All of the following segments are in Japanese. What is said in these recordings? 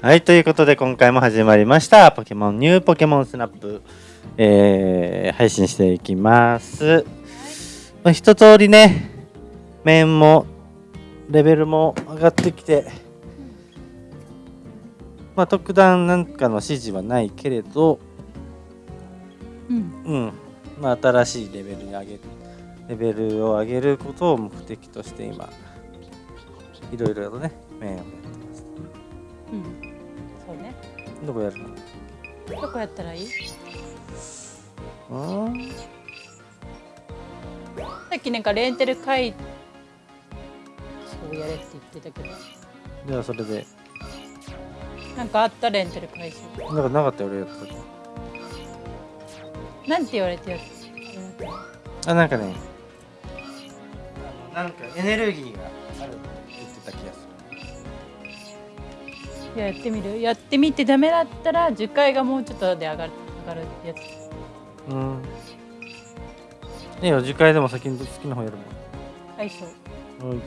はい、ということで今回も始まりました。ポケモンニューポケモンスナップ、えー配信していきます。まあ、一通りね、面もレベルも上がってきて、まあ、特段なんかの指示はないけれど、うんうん、まあ、新しいレベルに上げる、レベルを上げることを目的として今、いろいろとね、面を。うん。そうね。どこやるの？どこやったらいい？うんさっきなんかレンテル会そうやれって言ってたけど。じゃあそれで。なんかあったレンテル回収なんかなかったよ俺やった時。なんて言われてやつ？あなんかね。あのなんかエネルギーがあるって言ってた気がすいややってみる？やってみてダメだったら10回がもうちょっとで上がる上がるやつ。るうん。いいよ次回でも先に好きな方やるもん。う。ん。取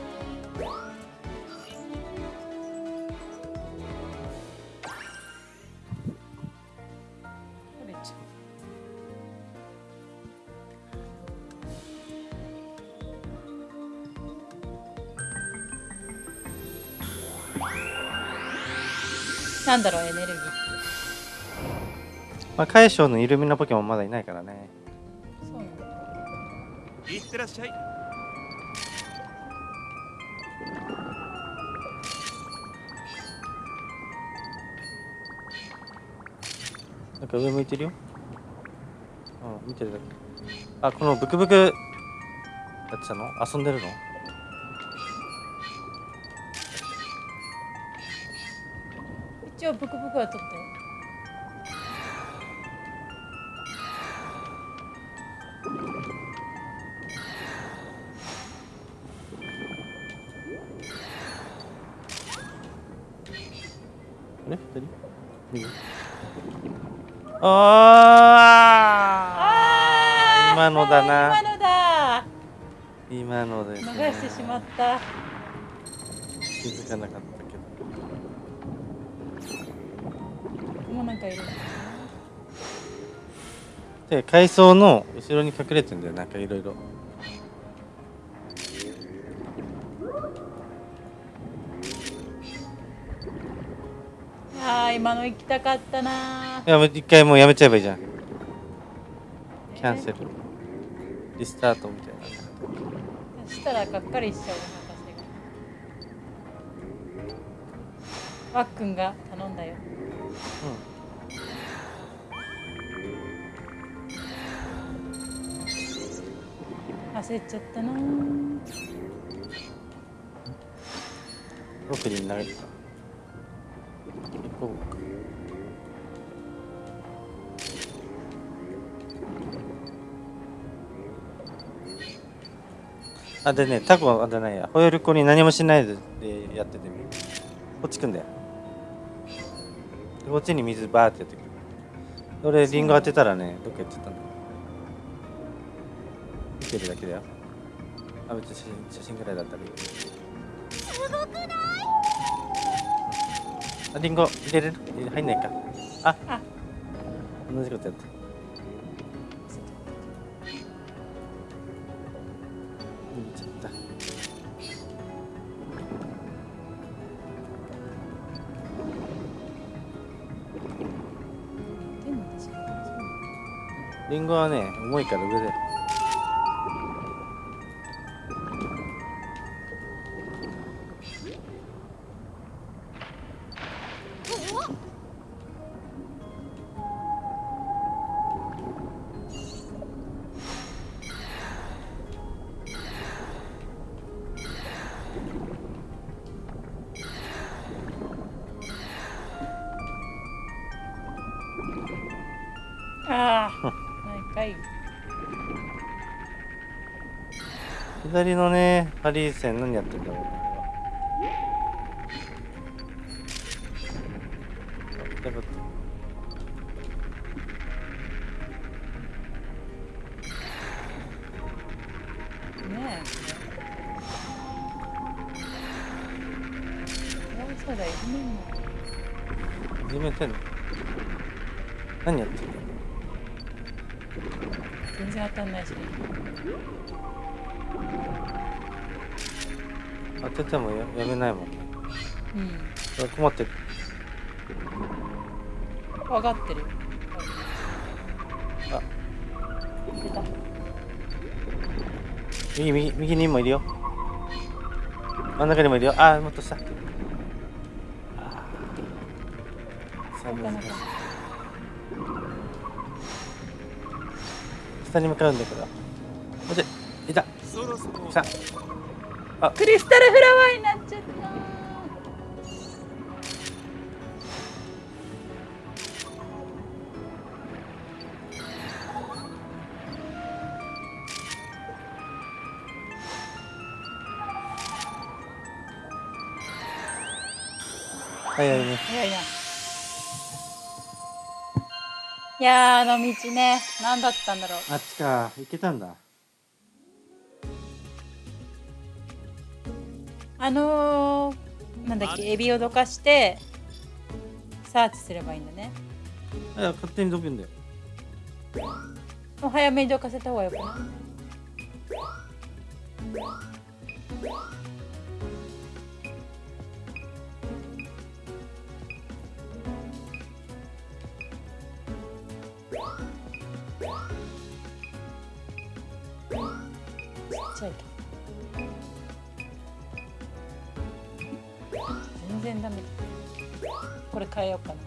なんだろうエネルギーまあ海将のイルミナポケモンまだいないからね。そうなんだ。いってらっしゃいなんか上向いてるよ。うん見てるだけ。あこのブクブクやってたの？遊んでるの？一応ブクブクは取ったよ。あれ？二人？右あー！今のだな。今のだ。今のです、流ね、してしまった。気づかなかったで階層の後ろに隠れてんだよ。なんかいろいろ。あー今の行きたかったないやもう一回もうやめちゃえばいいじゃん。キャンセル。リスタートみたいな。そしたらがっかりしちゃう博士が。わっくんが頼んだよ焦っちゃったな。うん奥に投げるか行こうかあでねタコあじゃないや。ホエールコに何もしないででやっててみる。こっち来んだよ。でこっちに水バーってやってくる。俺リンゴ当てたらねどっか行っちゃったんだ。見てるだけだよ。あ別に写真写真ぐらいだったらいいよすごくない？あリンゴ入れれる？入入んないか。ああ。同じことやった。リンゴはね重いから上で。あ左のねハリー線何やってんだろう。ねあれはあだからねえ。よしそうだよね始めてんの？何やってんの？全然当たんないし当ててもややめないもんね。うん。困ってる。分かってる。よあ。出た。右右右にもいるよ。真ん中にもいるよ。あーもっと下。さあ難しい下に向かうんだけど。待っていた。そろそろ来たクリスタルフラワーになっちゃった。早いね。早いな。いやーあの道ね何だったんだろう。あっちか。行けたんだあのー、なんだっけエビをどかしてサーチすればいいんだね。いや勝手に飛ぶんだよ。もう早めにどかせた方がよくない？ちっちゃいけ然ダメ。だこれ変えようかな。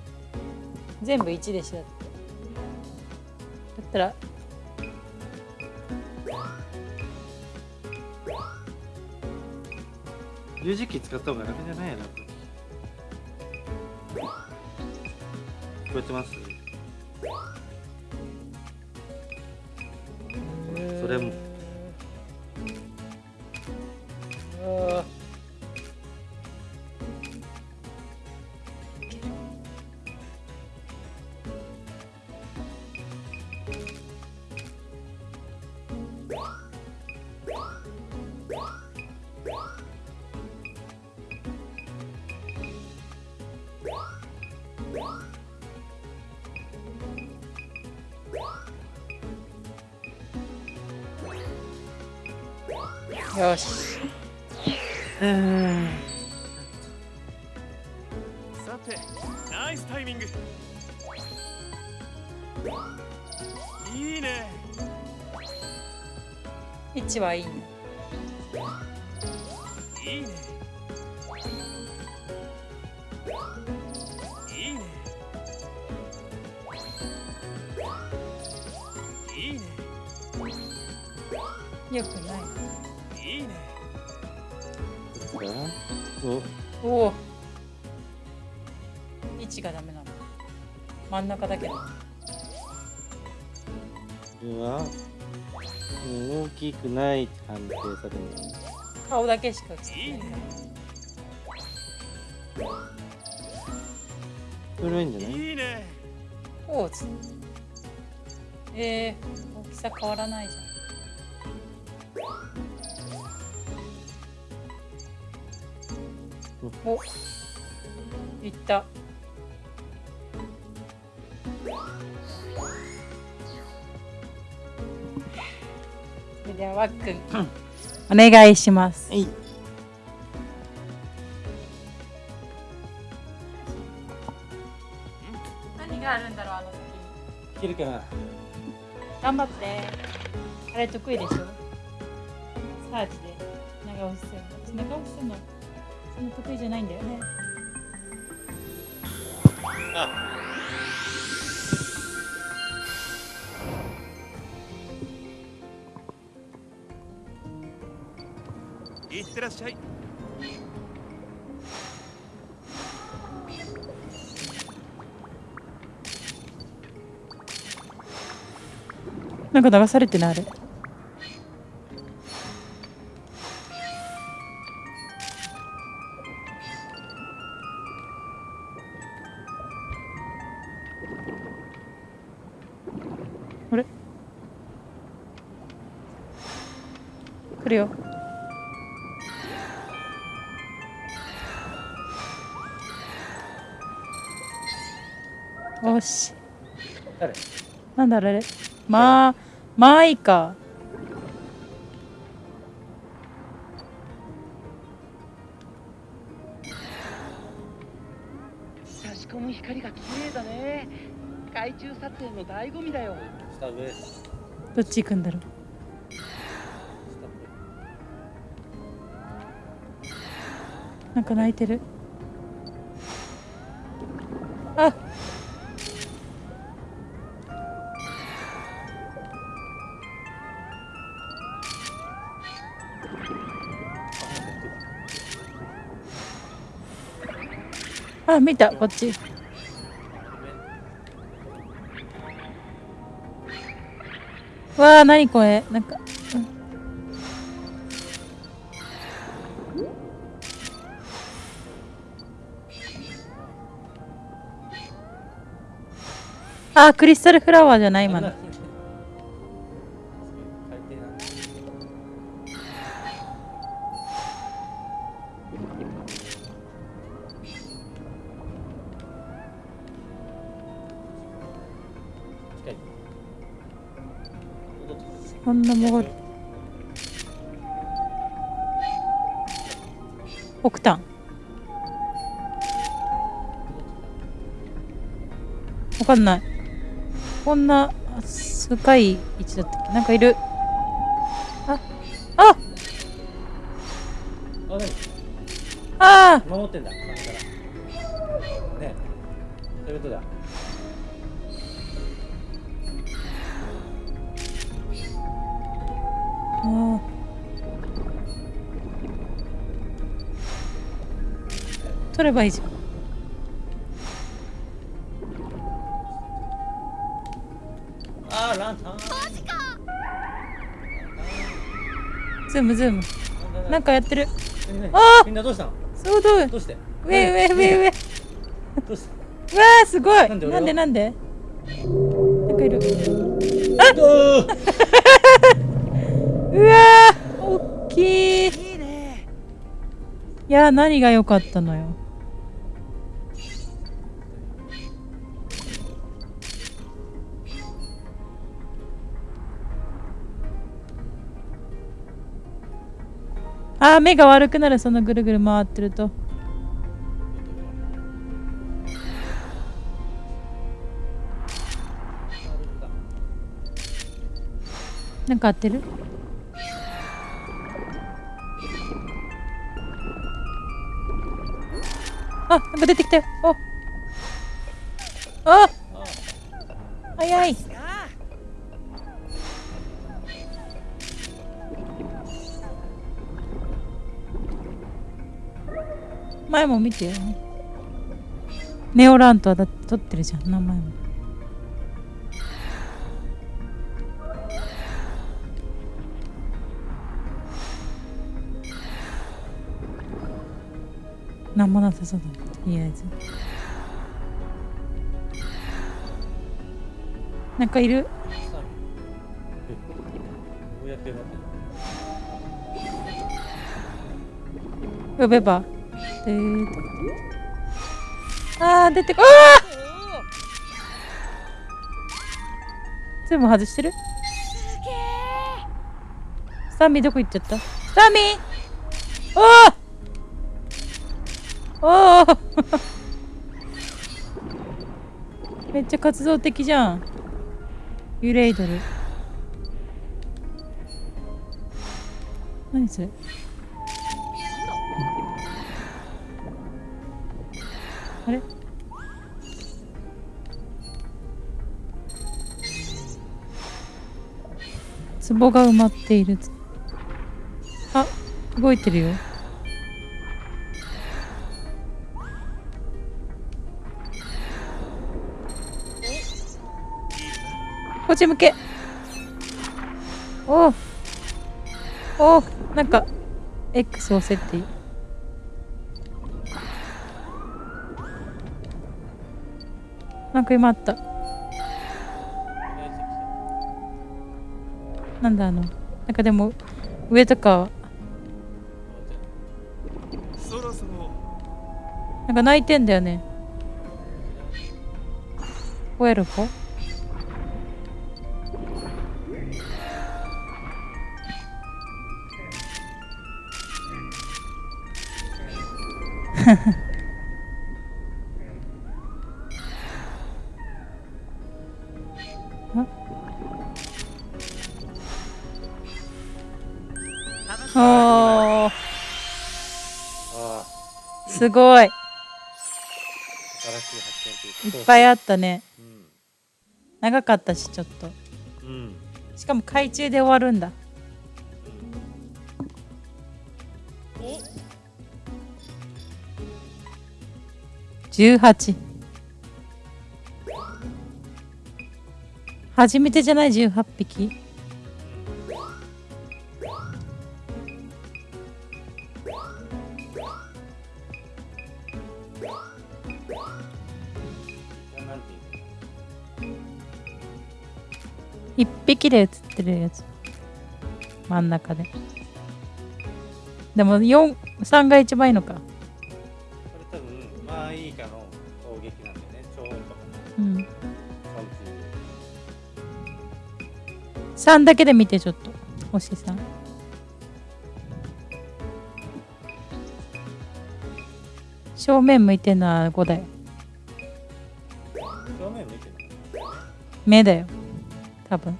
全部1でしょ。だってだったら。十字キー使った方が楽じゃないやな。聞こえてます。よし。うんさてナイスタイミング。いいね。位置はいいねおおお。位置がダメなの。真ん中だけどこれはうん大きくないって判定されるの。顔だけしか映ってない。いいね。これはいいんじゃない？いいねおおつえー、大きさ変わらないじゃんおいった。それではわっくん。お願いします。はい。何があるんだろうあの先に。いけるかな。頑張って。あれ得意でしょ？サーチで。長押しするの。長押しするの得意じゃないんだよね。いってらっしゃい。なんか流されてないあれだろうあ。れまあまあいいか。差し込む光が綺麗だね。海中撮影の醍醐味だよ。スタブスどっち行くんだろう。なんか泣いてる。ああ見たこっち。わあ何これ？なんか、うん。あクリスタルフラワーじゃない今のこんなもご北端わかんない。こんな深い位置だったっけ？なんかいる。あああ何？あ守ってんだ取ればいいじゃん。あーランタンズームズーム。なんかやってる。あ！ーみんなどうしたの？そうどうどうして？上上上上。どうしたうわーすごい。なんでなんでなんで？なんかいる。おー うわー大きい。いいね。いやー何が良かったのよあー目が悪くなるそのぐるぐる回ってるとなんか合ってる？あ、なんか出てきたよ。お。あ。早い。前も見てよ。ネオラントはだって撮ってるじゃん、名前も。なんもなさそうだねとりあえず。なんかいる？呼べばでーと。あ出てこあー。全部外してる？スタミーどこ行っちゃった？スタミー！おおおお めっちゃ活動的じゃん。ユレイドル。何それ？あれ？壺が埋まっている。あ動いてるよ。こっち向け。おおおなんか X 押せっていなんか今あった。なんだあのなんかでも上とかそろそろなんか泣いてんだよね。クエルフすごい。いっぱいあったね。うん。長かったしちょっと。うん。しかも海中で終わるんだ。18初めてじゃない？18匹？なんていう1匹で写ってるやつ。真ん中で。でも4 3が一番いいのか。これ多分まあいいかの攻撃なんでね。超音波かうん。な3だけで見てちょっと星さん正面向いてるのは5だよ。正面向いてる目だよ。多分。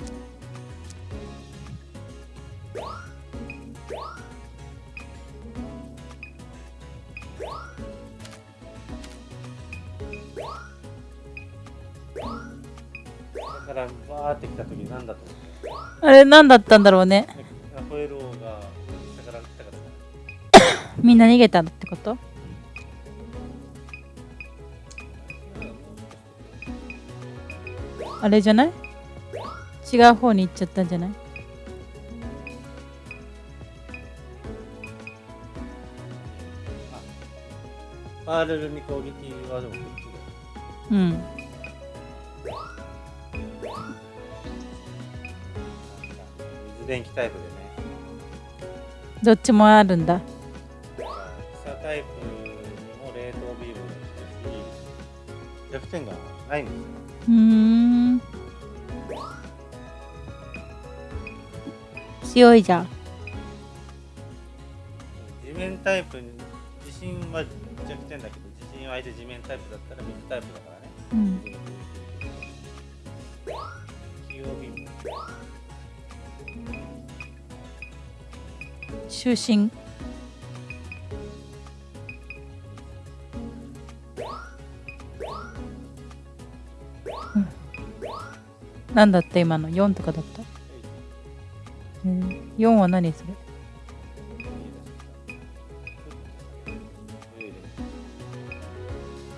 だからバーって来た時なんだとあれ何だったんだろうね。みんな逃げたってこと？あれじゃない？違う方に行っちゃったんじゃない？パールルに攻撃はでもこっちだようん。なんか水電気タイプでね。どっちもあるんだだから草タイプにも冷凍ビームが来てし弱点がないんですよ。うーん強いじゃん。地面タイプに地震は弱点だけど地震は相手地面タイプだったら水タイプだからね。うん。器なん。だった？今の？4とかだった、えー、4は何それだ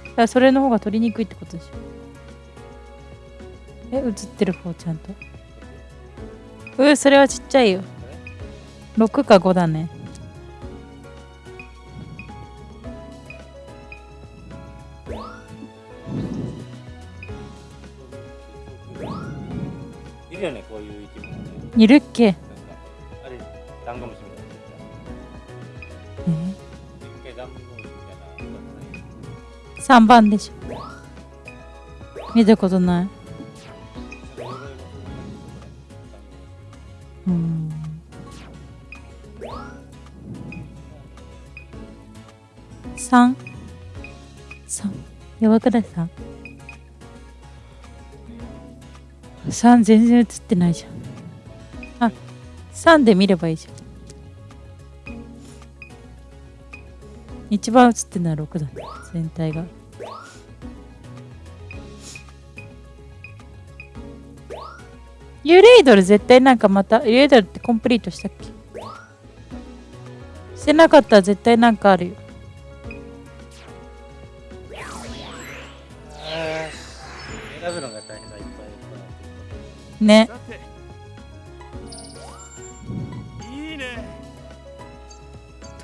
からそれの方が取りにくいってことでしょ。え映ってる方ちゃんと？うーそれはちっちゃいよ。6か5だね。いるよねこういう生き物ね。いるっけ、3番でしょ。見たことない。うん。3 3やばくない 3? 3全然映ってないじゃん。あ3で見ればいいじゃん。一番映ってるのは6だね。全体が。ユレイドル絶対なんかまたユレイドルってコンプリートしたっけ？してなかったら絶対なんかあるよ。選ぶのが大変だいっぱいね。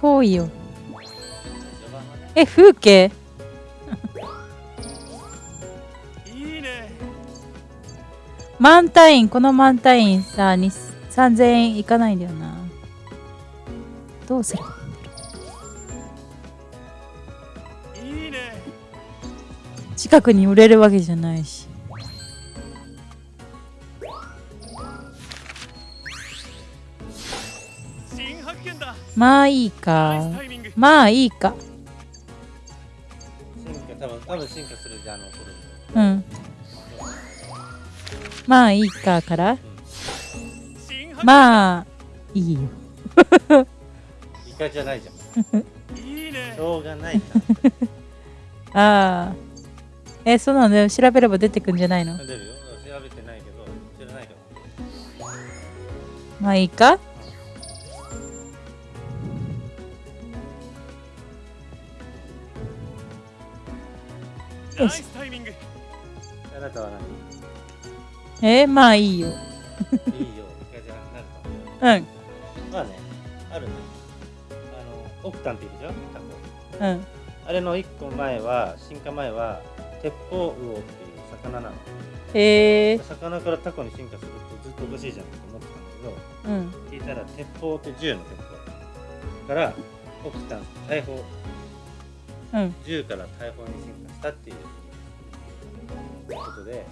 遠いよえ、風景？いいね。マンタイン、このマンタインさ、3000円いかないんだよな。どうするいいね。近くに売れるわけじゃないし。まあいいか。まあいいか。多分進化するじゃんあの頃うん。まあいいかから。新発まあいいよ。イカじゃないじゃん。いいねしょうがない ああえそうなのよ。調べれば出てくんじゃないの？出るよ。調べてないけど知らないからまあいいか？ナイスタイミング。あなたは何？えまあいいよ。いいよ。じゃなくなるかうん。まあねあるね。あのオクタンっているじゃんタコ。うん。あれの一個前は進化前は鉄砲魚っていう魚なの。へえ魚からタコに進化するとずっとおかしいじゃんって思ってたんだけどうん。聞いたら鉄砲って銃の鉄砲。からオクタン大砲。うん。銃から大砲に進化したっていうことで。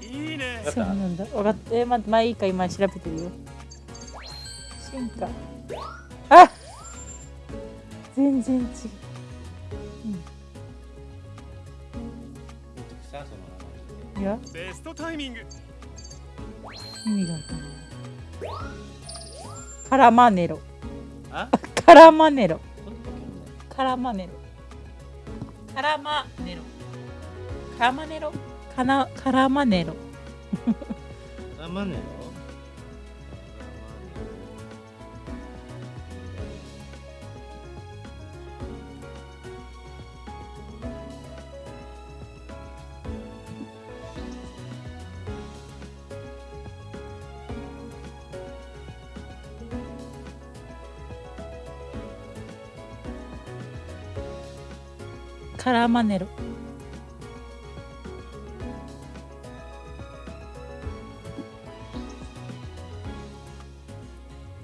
いいね。わかった？そうなんだ。分かった。え待ってまあいいか今調べてるよ進化。あ全然違う。まあさその名前。いやベストタイミング。意味がわかんない。カラマネロ。あ？カラマネロ。カラマネロカラマネロ。カラマネロ？カナカラマネロラマネロ。カラマネロ。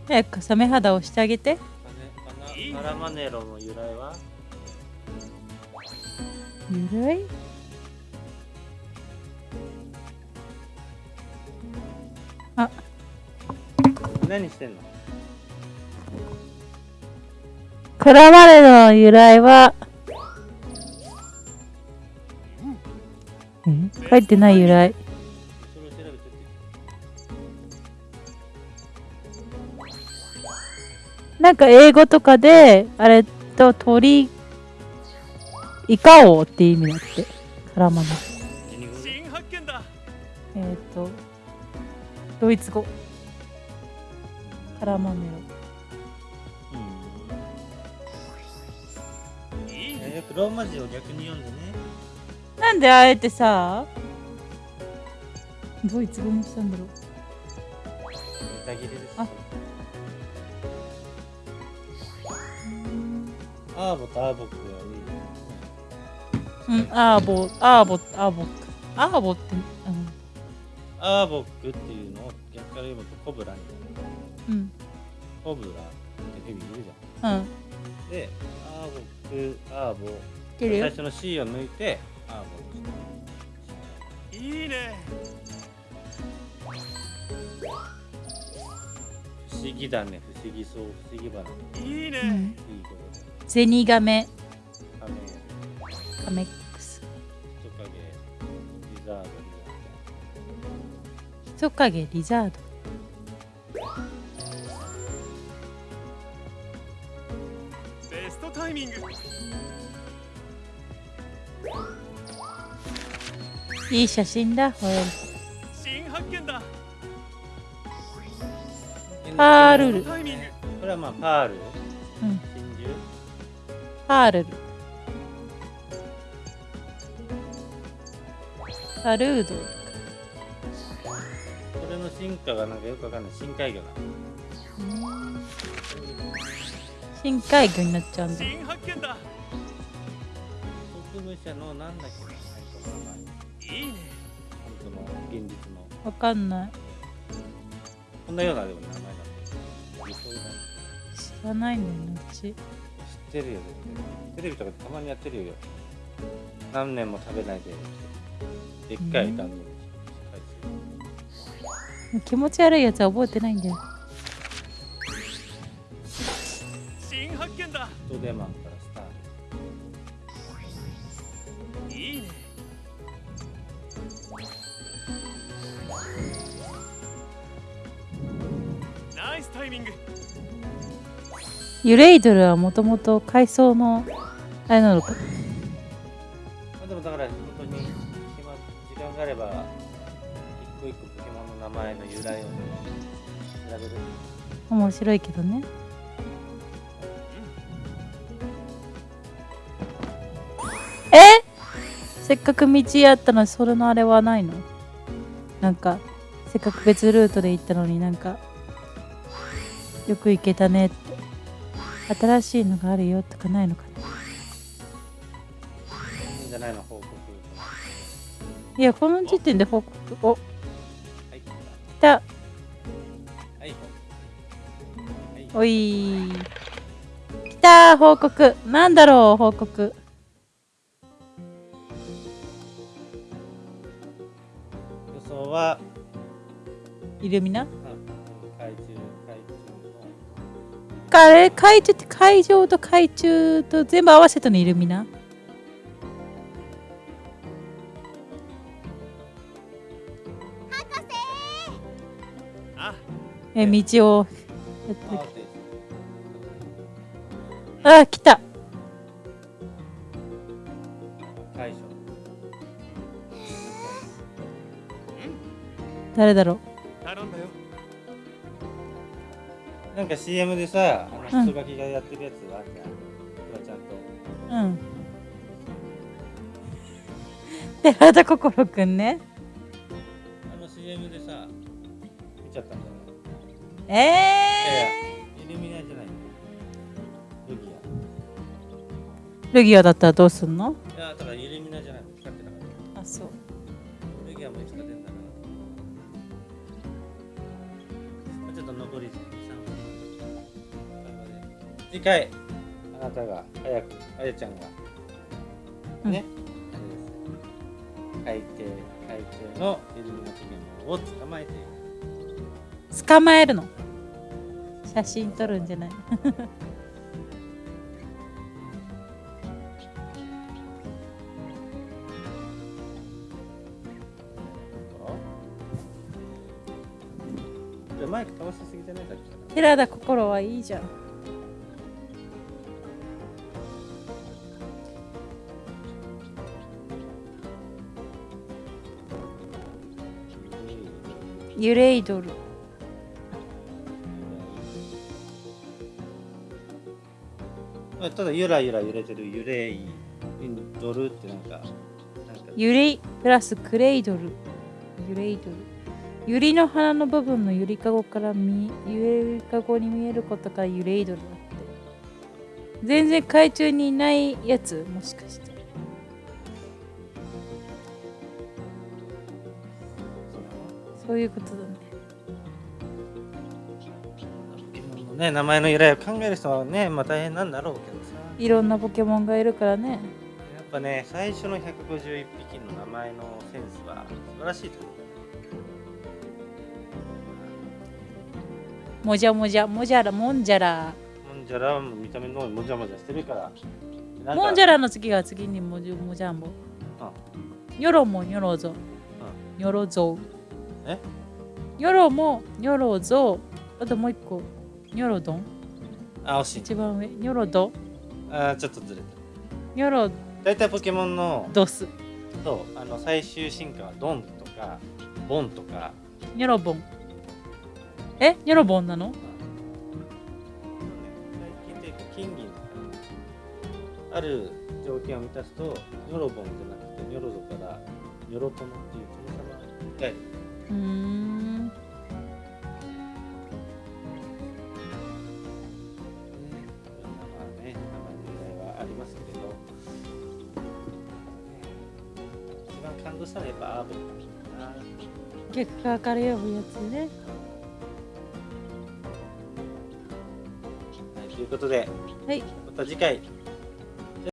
早くサメ肌をしてあげて。カラマネロの由来は？ゆるい何してんの？カラマネロの由来は書いてない由来。なんか英語とかであれと鳥イカ王って意味だってカラマネえっ、ー、とドイツ語。カラマネうん。いいねえー、ローマ字を逆に読んでね。ロなんであえてさドイツ語にしたんだろう。ネタ切れですあ。アーボとアーボックはいいようんアーボアーボアーボアーボってうん。アーボックっていうのを逆から読むとコブラにうん。コブラってヘビいるじゃん。うん。でアーボックアーボ。最初の C を抜いてアーボにしたいいね不思議だね。不思議そう。不思議花いいね、うん。いいことでゼニガメ。カメカメックス人影。リザードリ人影リザード。ベストタイミング。いい写真だほら新パールル。これはまあパール？うん。真珠？パールル。パルード。これの進化がなんかよくわかんない。深海魚な深海魚になっちゃうんだ。新発見だ。植物者のなんだっけいいね。本当の現実の。わかんない。こんなようなでも名前知らないんだようち。知ってるよテレビとかたまにやってるよ。何年も食べないで。でっかい段取気持ち悪いやつは覚えてないんだよ。新発見だ。マンから。ユレイドルはもともと海藻のあれなのか。まあでもだから本当に暇時間があれば一個一個ポケモンの名前の由来を調べる。面白いけどねえ？せっかく道あったのにそれのあれはないの？なんかせっかく別ルートで行ったのになんかよく行けたね。って新しいのがあるよとかないのかな。いいんじゃないの報告。いやこの時点で報告。お。はい。来た。はいはい。おい。来た報告。なんだろう報告。予想は。イルミナ？かれ海中って海上と海中と全部合わせたのイルミナあえ道を。あであ来た。誰だろ頼んだよなんか CM でさ、あうんの人書きがやってるやつがあるじゃん。フワちゃんと。ううん 寺田心くんねあの CM でさ、見ちゃったんだよね。ええ、イルミナじゃない。ルギルギアだったらどうすんの？ア。いや、だからイルミナじゃない。使ってなかっあそうた。ルギアもいつか出んだな。まあちょっと残り3分。次回、あなたが早く、あやちゃんが、うん。ね、あれです。海底、海中のイルミナポケモンを捕まえて。捕まえるの？写真撮るんじゃない？マイク倒しすぎてない？さっきから寺田心はいいじゃんユレイドル。あただゆらゆら揺れてる揺れいドルってなんかなんか。ユリプラスクレイドル。ユレイドル。ユリの花の部分のゆりかごから見ゆりかごに見えることからユレイドルだって。全然海中にいないやつもしかしてそういうことだね。ポケモンのね名前の由来を考える人はねまあ大変なんだろうけどさ。いろんなポケモンがいるからね。やっぱね最初の151匹の名前のセンスは素晴らしいと思う。もじゃもじゃもじゃらもんじゃら。もんじゃらも見た目のもじゃもじゃしてるから。もんじゃらの次が次にもじもじゃんぼ。ニョロもニョロゾニョロゾえニョロもニョロゾあともう一個。ニョロドンあ惜しい。一番上。ニョロドあちょっとずれてるニョロ大体ポケモンのドスそうあの最終進化はドンとかボンとか。ニョロボンえ？ニョロボンなの最近で金銀ある条件を満たすとニョロボンじゃなくてニョロゾからニョロトノっていう殿様がうん。ねいろん。なまあね名前の由来はありますけれど一番感動したのはやっぱアーボンかな逆側から呼ぶやつねはいということではいまた次回